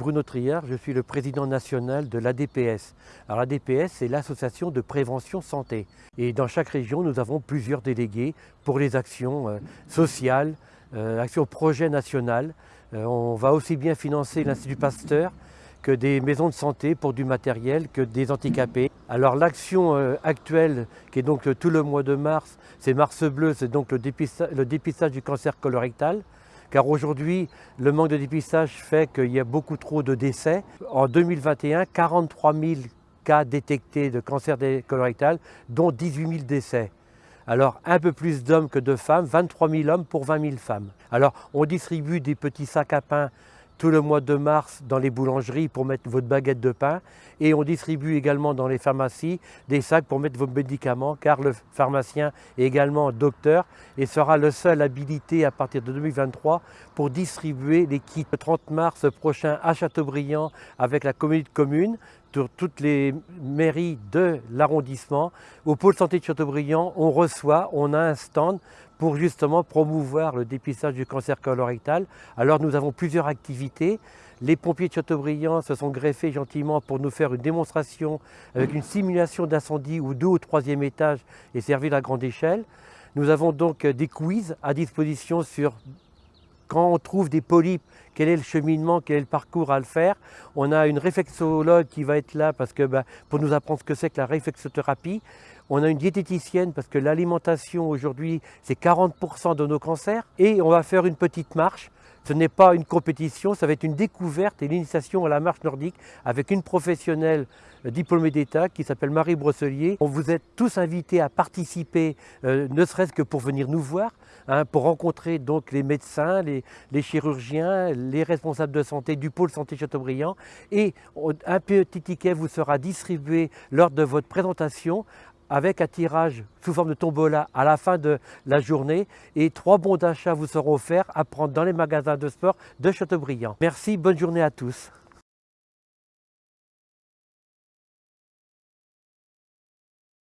Bruno Triard, je suis le président national de l'ADPS. L'ADPS, c'est l'association de prévention santé. Et dans chaque région, nous avons plusieurs délégués pour les actions euh, sociales, euh, actions projet national. Euh, on va aussi bien financer l'Institut Pasteur que des maisons de santé pour du matériel, que des handicapés. Alors l'action actuelle, qui est donc tout le mois de mars, c'est Mars Bleu, c'est donc le dépistage du cancer colorectal car aujourd'hui, le manque de dépistage fait qu'il y a beaucoup trop de décès. En 2021, 43 000 cas détectés de cancer colorectal, dont 18 000 décès. Alors un peu plus d'hommes que de femmes, 23 000 hommes pour 20 000 femmes. Alors on distribue des petits sacs à pain tout le mois de mars dans les boulangeries pour mettre votre baguette de pain et on distribue également dans les pharmacies des sacs pour mettre vos médicaments car le pharmacien est également docteur et sera le seul habilité à partir de 2023 pour distribuer les kits. Le 30 mars prochain à Châteaubriand avec la communauté de communes sur toutes les mairies de l'arrondissement. Au pôle santé de Châteaubriand, on reçoit, on a un stand pour justement promouvoir le dépistage du cancer colorectal. Alors nous avons plusieurs activités. Les pompiers de Châteaubriand se sont greffés gentiment pour nous faire une démonstration avec une simulation d'incendie ou deux au troisième étage et servir à grande échelle. Nous avons donc des quiz à disposition sur quand on trouve des polypes, quel est le cheminement, quel est le parcours à le faire. On a une réflexologue qui va être là parce que, bah, pour nous apprendre ce que c'est que la réflexothérapie. On a une diététicienne parce que l'alimentation aujourd'hui, c'est 40% de nos cancers. Et on va faire une petite marche. Ce n'est pas une compétition, ça va être une découverte et l'initiation à la marche nordique avec une professionnelle euh, diplômée d'État qui s'appelle Marie Brosselier. On vous êtes tous invités à participer, euh, ne serait-ce que pour venir nous voir, hein, pour rencontrer donc les médecins, les, les, chirurgiens, les responsables de santé du pôle santé Châteaubriand. Et un petit ticket vous sera distribué lors de votre présentation avec un tirage sous forme de tombola à la fin de la journée et trois bons d'achat vous seront offerts à prendre dans les magasins de sport de Châteaubriand. Merci, bonne journée à tous.